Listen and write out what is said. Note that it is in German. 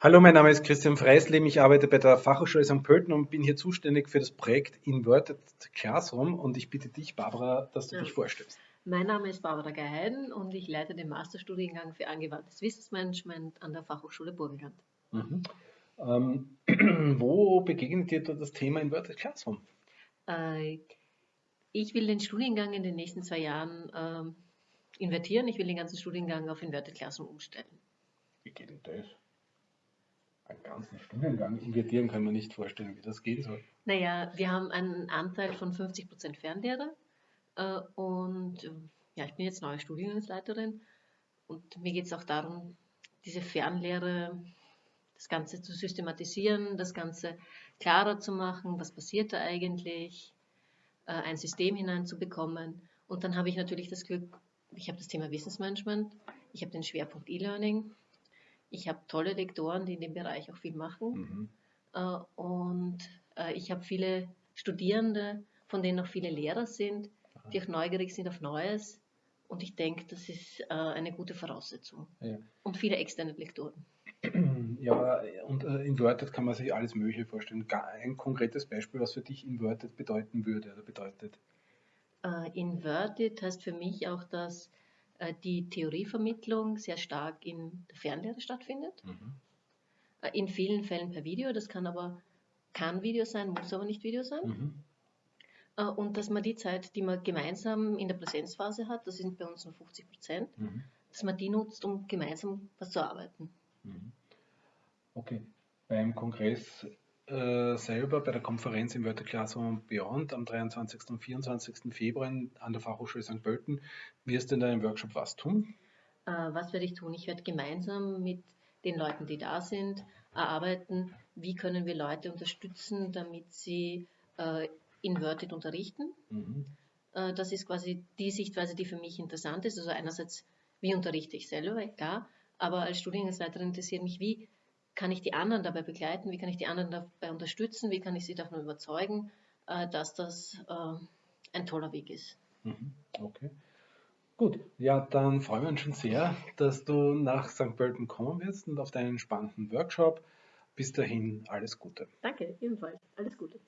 Hallo, mein Name ist Christian Freislim. Ich arbeite bei der Fachhochschule St. Pölten und bin hier zuständig für das Projekt Inverted Classroom. Und ich bitte dich, Barbara, dass du ja. dich vorstellst. Mein Name ist Barbara Geheiden und ich leite den Masterstudiengang für angewandtes Wissensmanagement an der Fachhochschule Burgenland. Mhm. Ähm, wo begegnet dir das Thema Inverted Classroom? Äh, ich will den Studiengang in den nächsten zwei Jahren äh, invertieren. Ich will den ganzen Studiengang auf Inverted Classroom umstellen. Wie geht denn das? Einen ganzen Studiengang invertieren kann man nicht vorstellen, wie das gehen soll. Naja, wir haben einen Anteil von 50% Fernlehre äh, und ja, ich bin jetzt neue Studiengangsleiterin und mir geht es auch darum, diese Fernlehre, das Ganze zu systematisieren, das Ganze klarer zu machen, was passiert da eigentlich, äh, ein System hineinzubekommen. Und dann habe ich natürlich das Glück, ich habe das Thema Wissensmanagement, ich habe den Schwerpunkt E-Learning ich habe tolle Lektoren, die in dem Bereich auch viel machen. Mhm. Äh, und äh, ich habe viele Studierende, von denen auch viele Lehrer sind, Aha. die auch neugierig sind auf Neues. Und ich denke, das ist äh, eine gute Voraussetzung. Ja. Und viele externe Lektoren. Ja, und äh, inverted kann man sich alles Mögliche vorstellen. Ein konkretes Beispiel, was für dich inverted bedeuten würde oder bedeutet? Inverted heißt für mich auch, dass die Theorievermittlung sehr stark in der Fernlehre stattfindet. Mhm. Äh, in vielen Fällen per Video, das kann aber kann Video sein, muss aber nicht Video sein. Mhm. Äh, und dass man die Zeit, die man gemeinsam in der Präsenzphase hat, das sind bei uns nur 50 Prozent, mhm. dass man die nutzt, um gemeinsam was zu arbeiten. Mhm. Okay. Beim Kongress äh, selber bei der Konferenz im Wörter Classroom Beyond am 23. und 24. Februar an der Fachhochschule St. Pölten wirst du in deinem Workshop was tun? Äh, was werde ich tun? Ich werde gemeinsam mit den Leuten, die da sind, erarbeiten, wie können wir Leute unterstützen, damit sie äh, inverted unterrichten. Mhm. Äh, das ist quasi die Sichtweise, die für mich interessant ist. Also einerseits, wie unterrichte ich selber, klar, aber als Studiengangsleiterin interessiert mich, wie kann ich die anderen dabei begleiten, wie kann ich die anderen dabei unterstützen, wie kann ich sie davon überzeugen, äh, dass das äh, ein toller Weg ist. Mhm. Okay. Gut, ja, dann freuen wir uns schon sehr, dass du nach St. Pölten kommen wirst und auf deinen spannenden Workshop. Bis dahin, alles Gute. Danke, ebenfalls. Alles Gute.